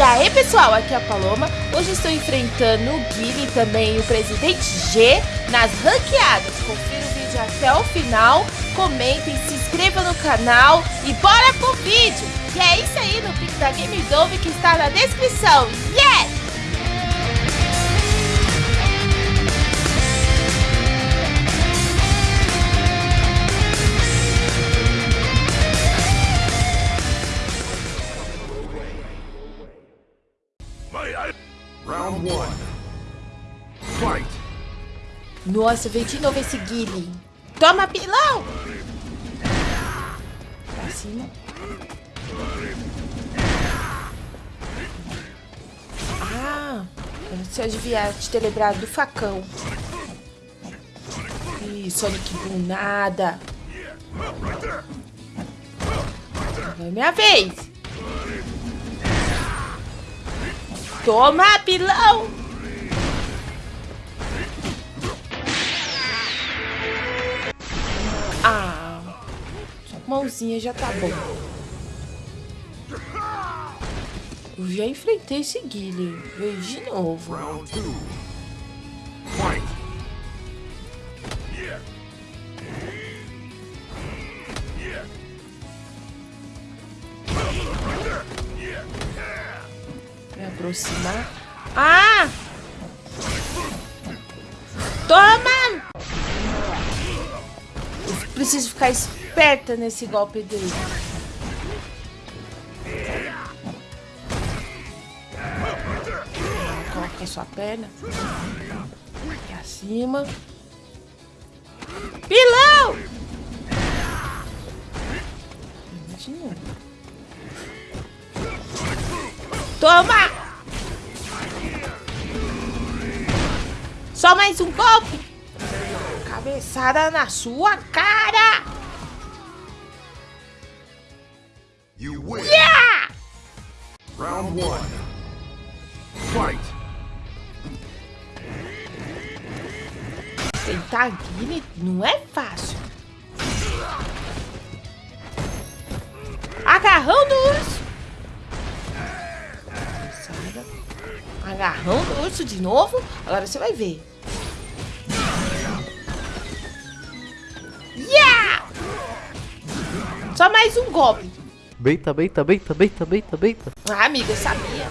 E aí pessoal, aqui é a Paloma. Hoje estou enfrentando o Guile e também o Presidente G nas ranqueadas. Confira o vídeo até o final, comentem, se inscrevam no canal e bora pro vídeo! E é isso aí no pico da Game Dove que está na descrição. Yes! Nossa, veio de novo esse Guile. Toma, pilão! Pra cima. Ah, se eu devia te ter lembrado do facão. Ih, Sonic Boom, nada. É minha vez. Toma, pilão! Mãozinha já tá bom. Eu já enfrentei esse Guile. Veio de novo. Round. Me aproximar. Ah! Toma! Preciso ficar esperta nesse golpe dele. Coloca sua perna. Aqui acima. Pilão! Novo. Toma! Só mais um golpe! Cabeçada na sua cara! You win. Yeah! Round one. Fight. Tentar Guile não é fácil. Agarrão do urso. Agarrão do urso de novo. Agora você vai ver. Yeah! Só mais um golpe. Beita, beita, beita, beita, beita, beita. Ah, amiga, eu sabia.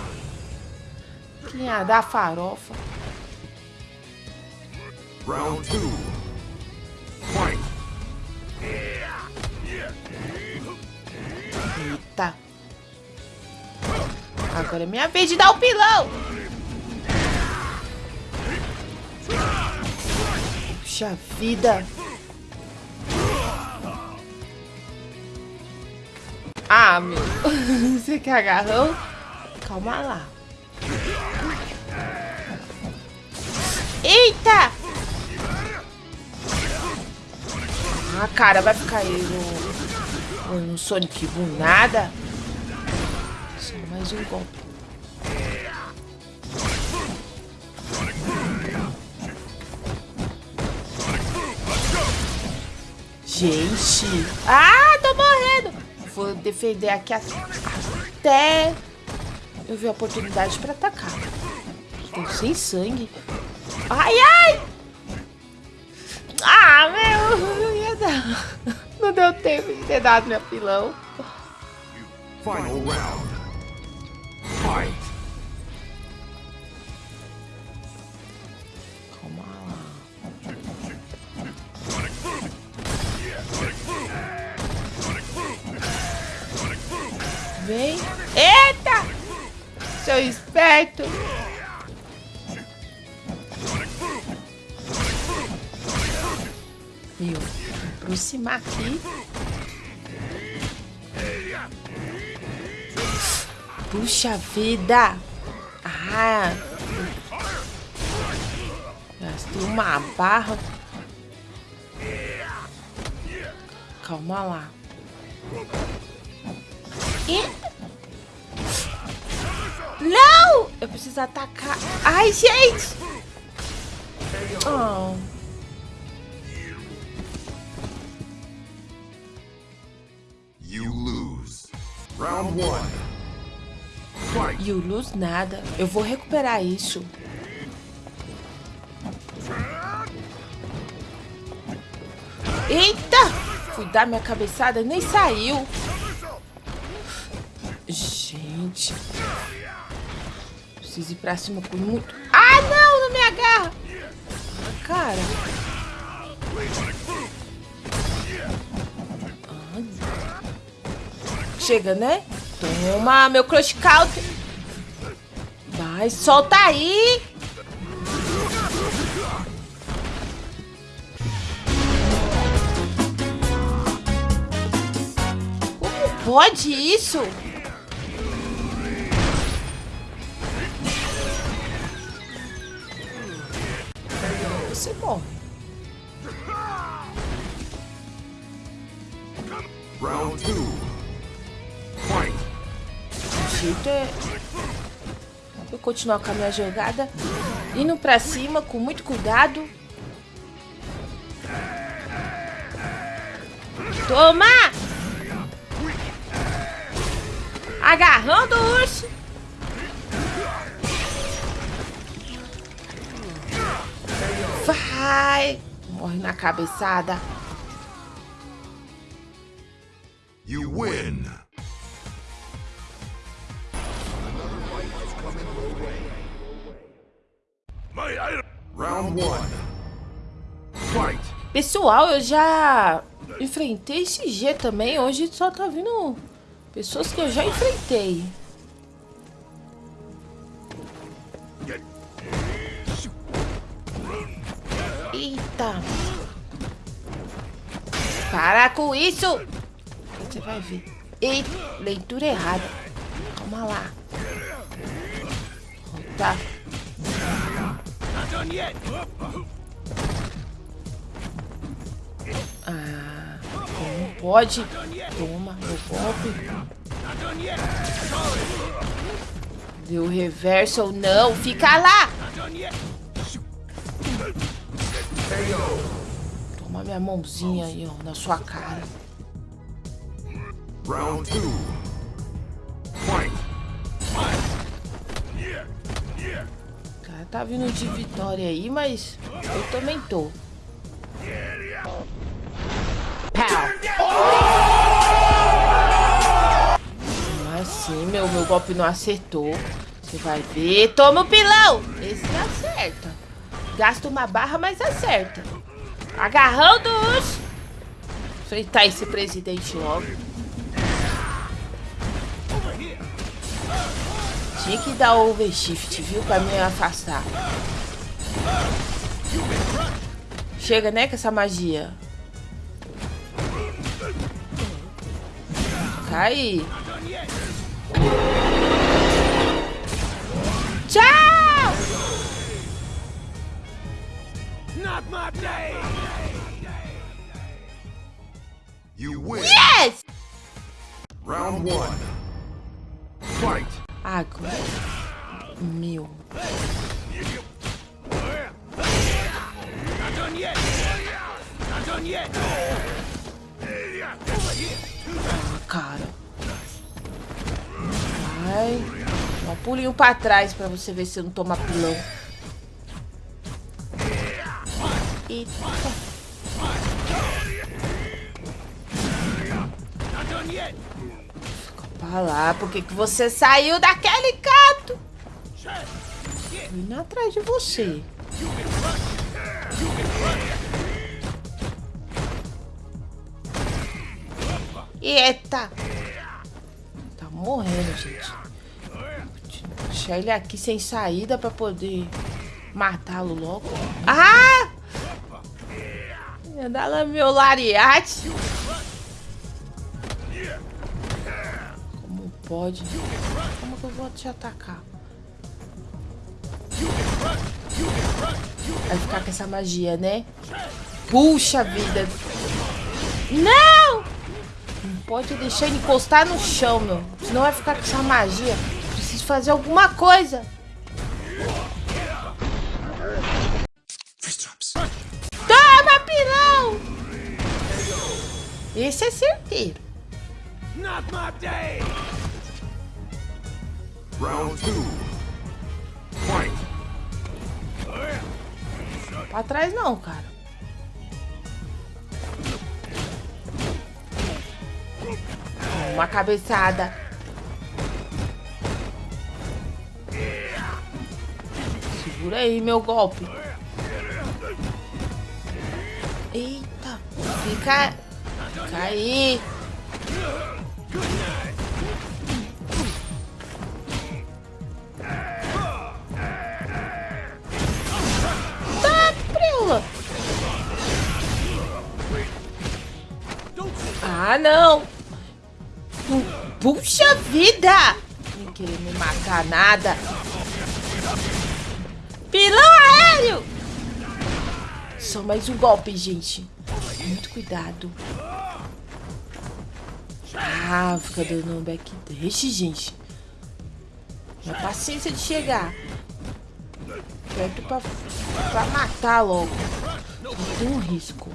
Que ia dar farofa. Round two. Fight. Eita. Agora é minha vez de dar o pilão. Puxa vida. Ah, meu. Você quer agarrão? Calma lá. Eita! Ah, cara, vai ficar aí no, no Sonic Boom nada. Só mais um golpe. Gente! Ah! Vou defender aqui até eu ver a oportunidade pra atacar. Tô sem sangue. Ai, ai! Ah, meu! Não ia dar. Não deu tempo de ter dado meu pilão. Final round. Vem. Eita! Seu esperto. Meu, aproximar aqui. Puxa vida! Ah! Gastei uma barra. Calma lá. Eu preciso atacar. Ai, gente! Oh. You lose. Round one. Fight. E o Luz nada. Eu vou recuperar isso. Eita! Fui dar minha cabeçada, nem saiu. Gente. Preciso ir pra cima com muito... Ah, não! Não me agarra! Ah, cara. Chega, né? Toma, meu crush counter. Vai, solta aí. Como pode isso? Eu continuar com a minha jogada, indo pra cima com muito cuidado. Toma! Agarrando o urso. Vai! Morre na cabeçada. You win. Pessoal, eu já enfrentei esse G também. Hoje só tá vindo pessoas que eu já enfrentei. Eita. Para com isso. Você vai ver. Eita, leitura errada. Calma lá. Tá done yet. Ah, não pode. Toma, meu golpe. Deu reverso ou não? Fica lá! Toma minha mãozinha aí, ó, na sua cara. Round 2. Tá vindo de vitória aí, mas eu também tô. Pau. Assim, meu, meu golpe não acertou. Você vai ver. Toma o pilão! Esse acerta. Gasta uma barra, mas acerta. Agarrando-os. Enfrentar esse presidente logo. Tinha que dar overshift, viu? Pra me afastar. Chega, né, com essa magia. Cai. Tchau! You win. Yes! Round one. Pulinho pra trás pra você ver se não toma pilão. Eita. Fica pra lá. Por que, que você saiu daquele canto? Tô indo atrás de você. Eita! Tá morrendo, gente. Deixar ele aqui sem saída pra poder matá-lo logo. Ah! Dar lá meu lariate. Como pode? Como que eu vou te atacar? Vai ficar com essa magia, né? Puxa vida. Não! Não pode deixar ele encostar no chão, meu. Senão vai ficar com essa magia. Preciso fazer alguma coisa. Toma, pilão! Esse é certeiro. Round two. Fight. Pra trás não, cara. Uma cabeçada. Segura aí meu golpe. Eita. Fica... Fica aí. Tá, prela. Ah, não. Puxa vida! Querer me matar nada. Pilão aéreo! Só mais um golpe, gente. Muito cuidado. Ah, fica dando um backdash, gente. Minha paciência de chegar. Perto pra, pra matar logo. Não tem um risco.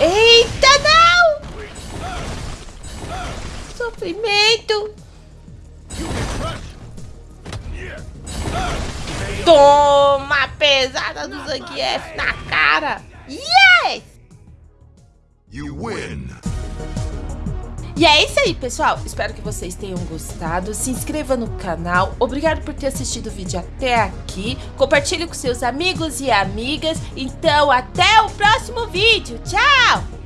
Eita, não! Sofrimento! Toma a pesada do Zangief na cara! Yes! You win. E é isso aí, pessoal. Espero que vocês tenham gostado. Se inscreva no canal. Obrigado por ter assistido o vídeo até aqui. Compartilhe com seus amigos e amigas. Então, até o próximo vídeo. Tchau!